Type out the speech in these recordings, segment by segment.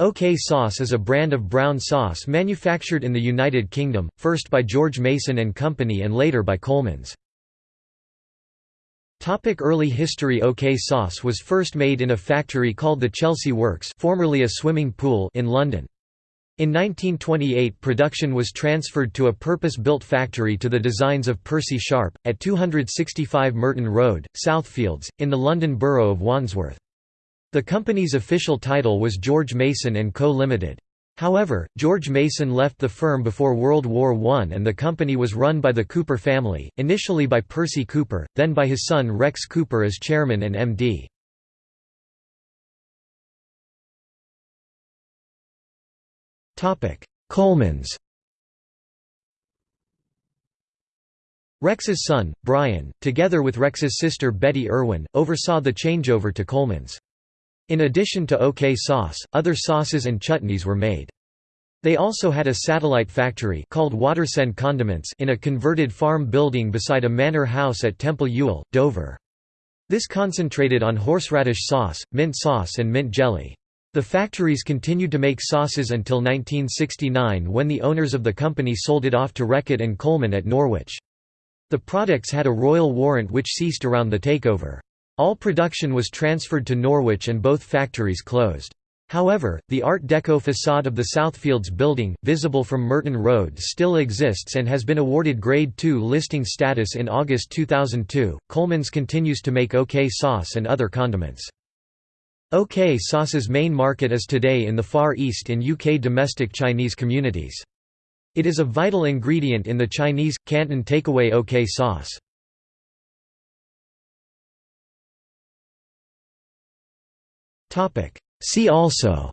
OK sauce is a brand of brown sauce manufactured in the United Kingdom, first by George Mason and Company and later by Colman's. Topic early history OK sauce was first made in a factory called the Chelsea Works formerly a swimming pool in London. In 1928 production was transferred to a purpose-built factory to the designs of Percy Sharp, at 265 Merton Road, Southfields, in the London borough of Wandsworth. The company's official title was George Mason & Co. Limited. However, George Mason left the firm before World War I and the company was run by the Cooper family, initially by Percy Cooper, then by his son Rex Cooper as chairman and MD. Colmans Rex's son, Brian, together with Rex's sister Betty Irwin, oversaw the changeover to Colmans. In addition to OK sauce, other sauces and chutneys were made. They also had a satellite factory called Watersend Condiments in a converted farm building beside a manor house at Temple Ewell, Dover. This concentrated on horseradish sauce, mint sauce and mint jelly. The factories continued to make sauces until 1969 when the owners of the company sold it off to Reckitt and Colman at Norwich. The products had a royal warrant which ceased around the takeover. All production was transferred to Norwich and both factories closed. However, the Art Deco facade of the Southfields building, visible from Merton Road still exists and has been awarded Grade II listing status in August 2002. Colman's continues to make OK sauce and other condiments. OK sauce's main market is today in the Far East and UK domestic Chinese communities. It is a vital ingredient in the Chinese, Canton takeaway OK sauce. See also.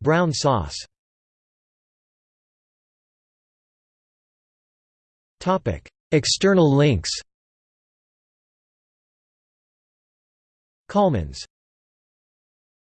Brown sauce. External links. Colmans